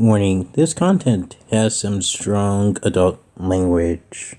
Warning this content has some strong adult language.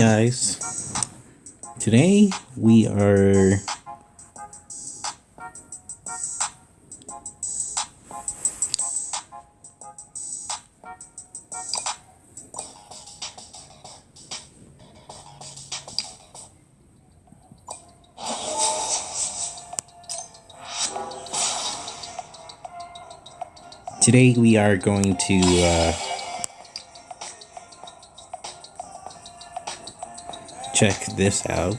Guys, today we are today we are going to uh, check this out.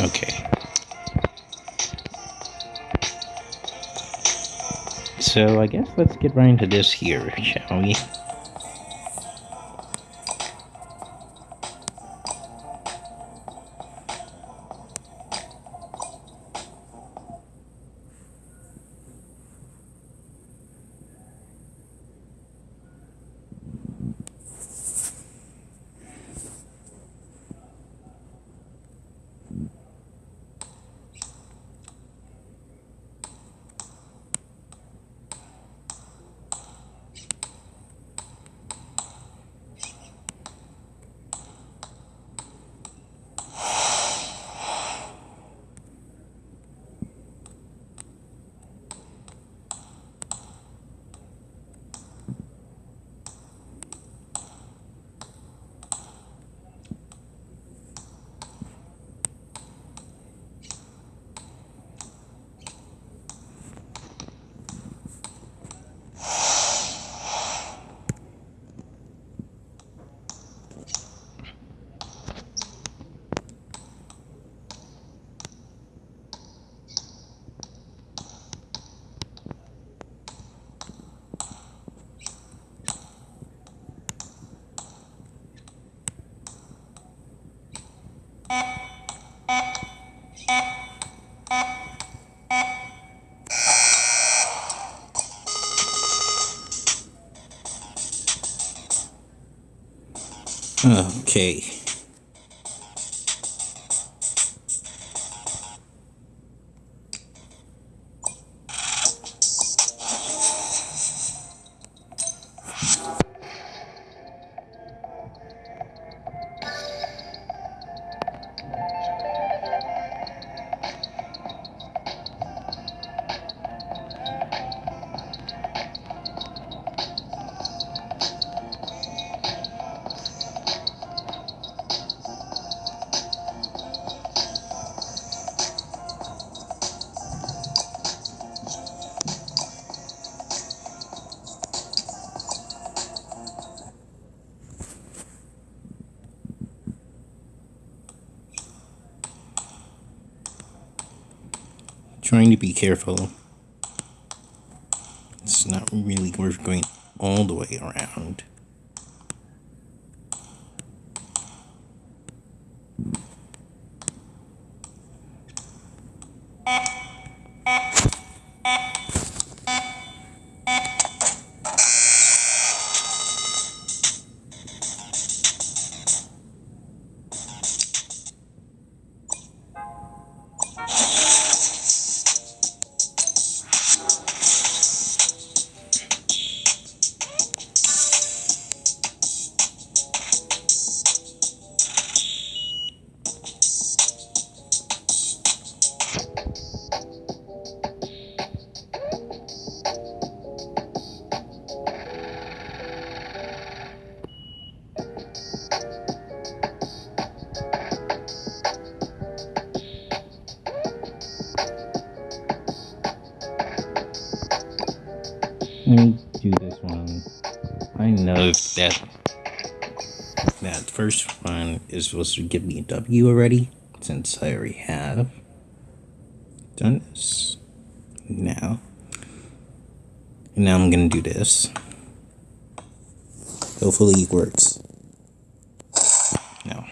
Okay. So I guess let's get right into this here, shall we? Okay. Trying to be careful. It's not really worth going all the way around. Know that that first one is supposed to give me a W already, since I already have done this. Now, and now I'm gonna do this. Hopefully it works. No,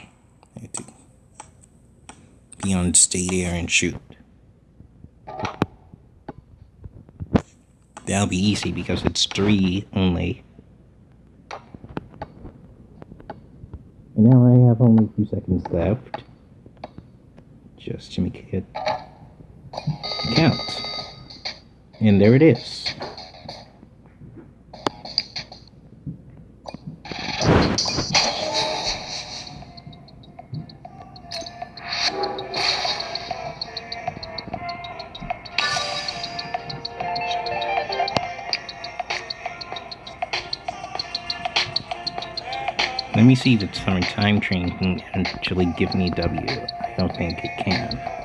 I have to be on state there and shoot. That'll be easy because it's three only. And now I have only a few seconds left. Just to make it count. And there it is. See the summer time train can actually give me W. I don't think it can.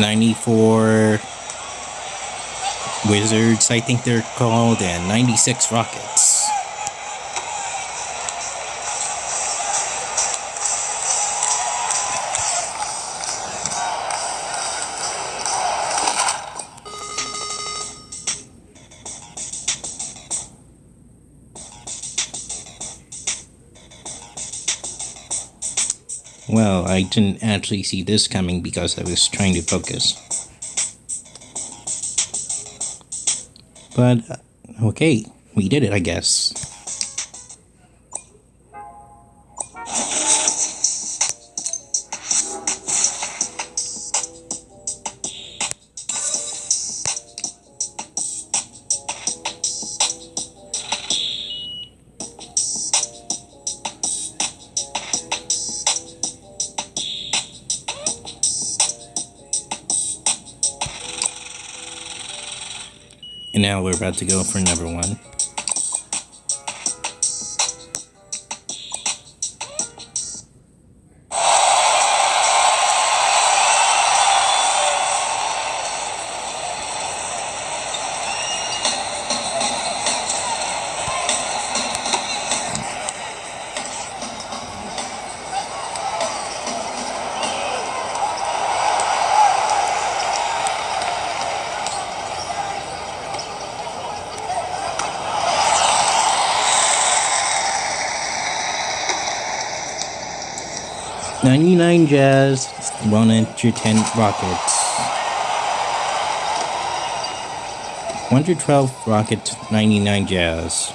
Ninety-four wizards, I think they're called, and ninety-six rockets. Well, I didn't actually see this coming because I was trying to focus. But, uh, okay, we did it, I guess. Now we're about to go for number one. Ninety-nine jazz, one hundred ten rockets. One hundred twelve rockets, ninety-nine jazz.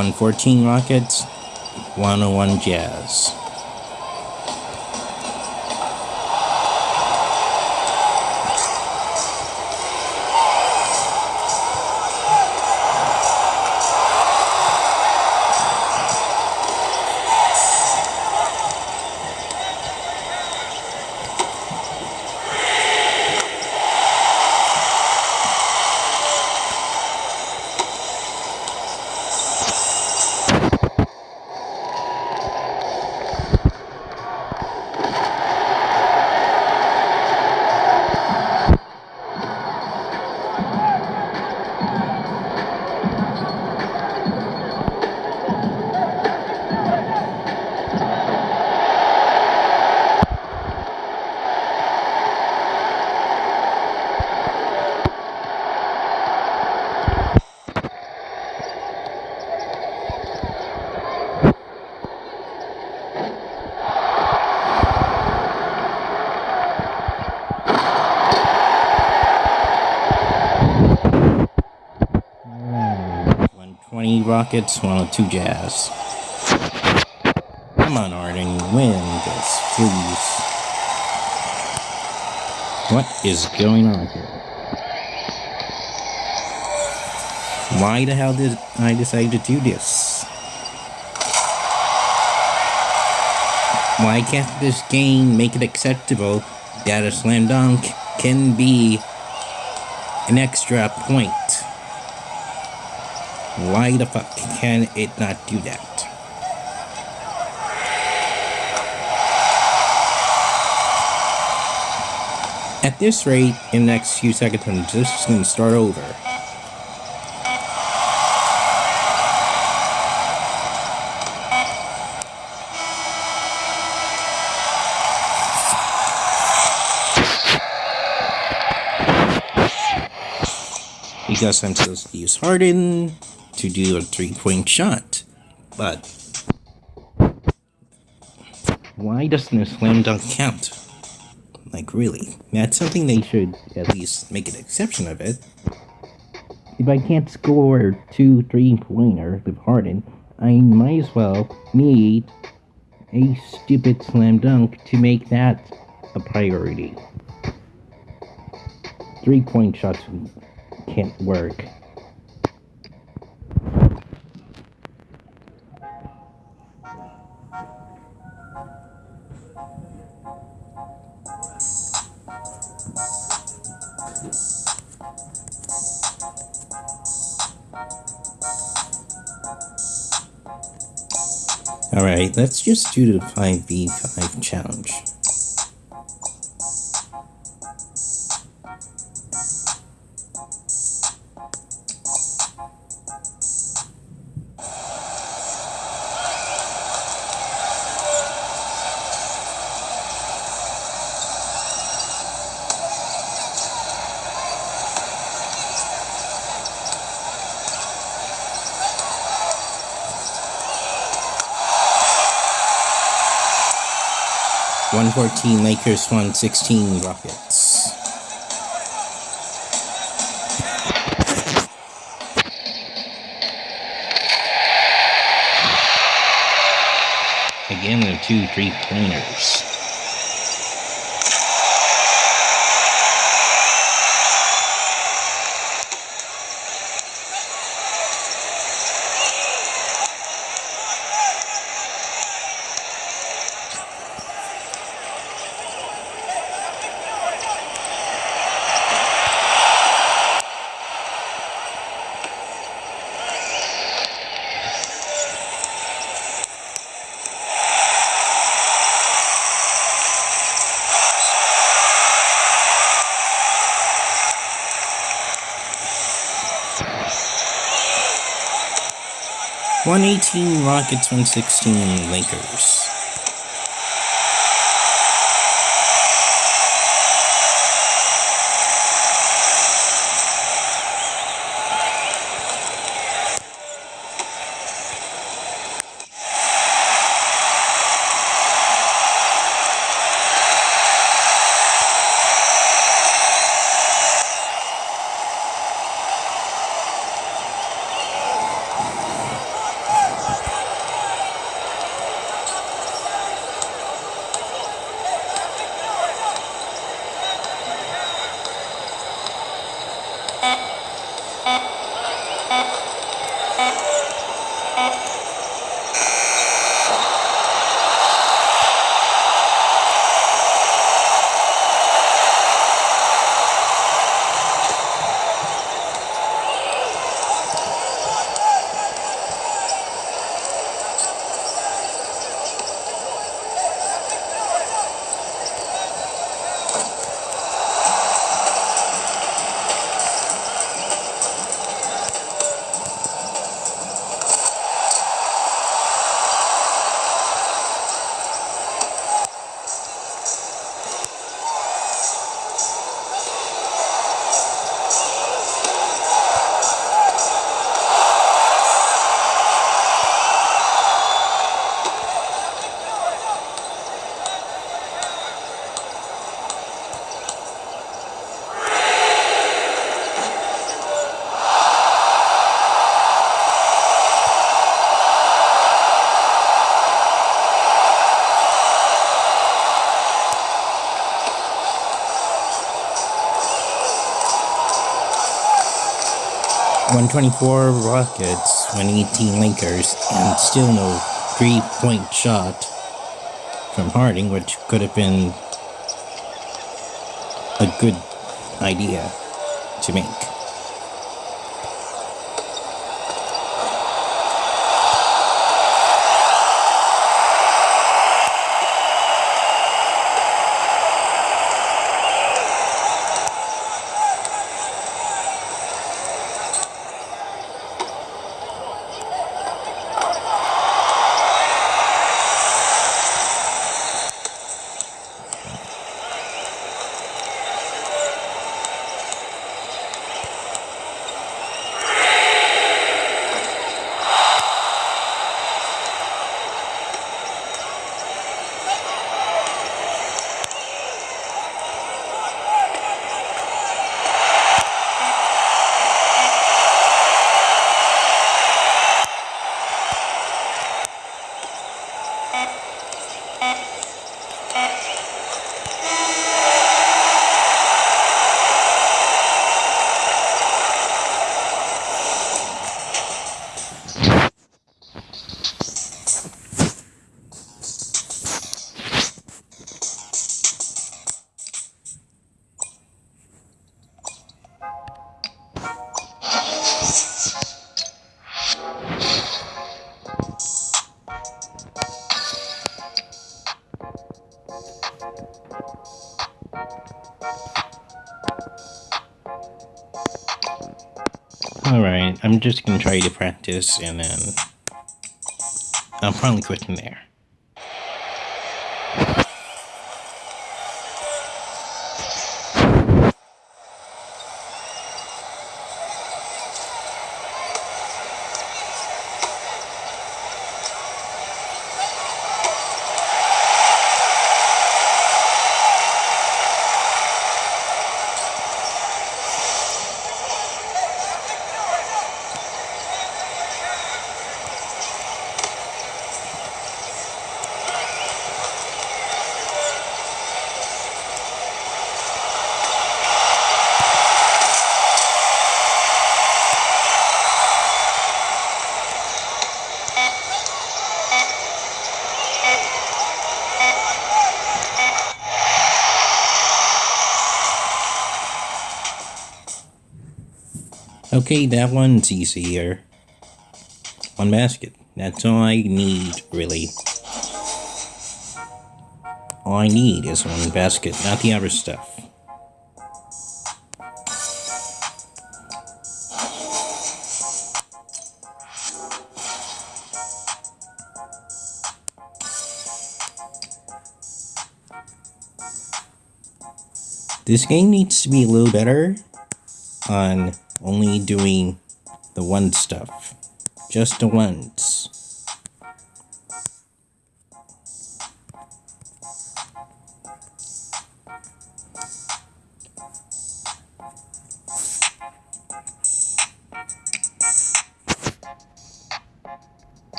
One fourteen rockets, one oh one jazz. Rockets, 102 Jazz. Come on, Harden, win this, please. What is going on here? Why the hell did I decide to do this? Why can't this game make it acceptable that a slam dunk can be an extra point? Why the fuck can it not do that? At this rate, in the next few seconds, I'm just gonna start over. Because I'm supposed to use Harden to do a three-point shot. But why doesn't a slam dunk count? Like really, that's something they should at least make an exception of it. If I can't score two three-pointers with Harden, I might as well need a stupid slam dunk to make that a priority. Three-point shots can't work. Alright, let's just do the 5v5 challenge. 114, Lakers 116, Rockets. Again, the two three-pointers. 118 Rockets 116 Lakers. Uh-huh. 124 Rockets, 118 Lakers, and still no three point shot from Harden, which could have been a good idea to make. Alright, I'm just gonna try to practice and then I'll probably quit from there. Okay, that one's easier. One basket. That's all I need, really. All I need is one basket, not the other stuff. This game needs to be a little better on only doing the one stuff. Just the ones.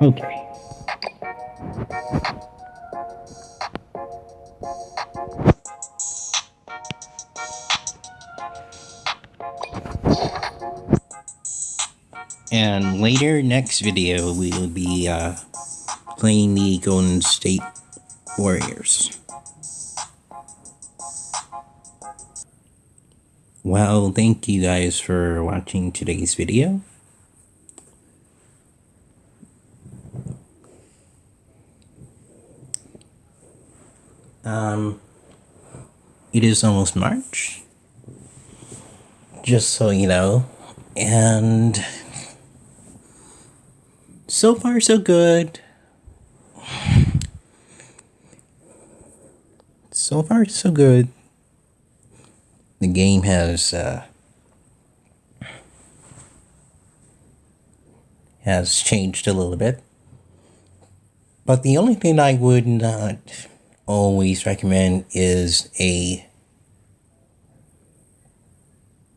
Okay. And later, next video, we will be uh, playing the Golden State Warriors. Well, thank you guys for watching today's video. Um, it is almost March, just so you know, and so far so good. So far so good. The game has uh, has changed a little bit, but the only thing I would not always recommend is a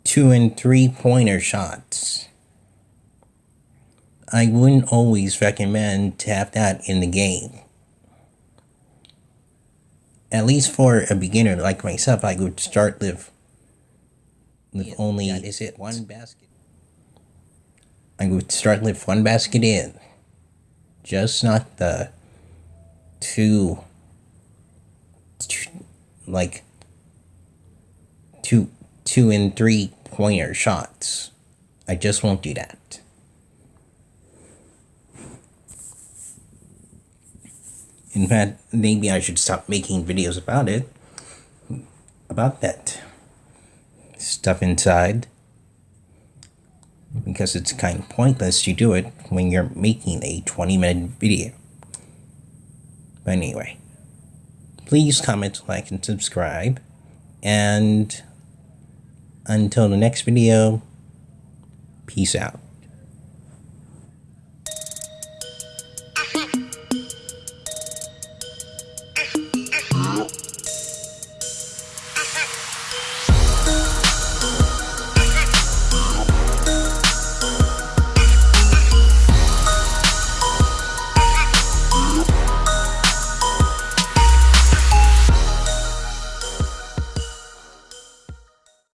two and three pointer shots. I wouldn't always recommend to have that in the game. At least for a beginner like myself, I would start with with only That is it. One basket. I would start with one basket in. Just not the two like two two and three pointer shots. I just won't do that. In fact, maybe I should stop making videos about it. About that stuff inside. Because it's kind of pointless to do it when you're making a 20 minute video. But anyway, please comment, like, and subscribe. And until the next video, peace out.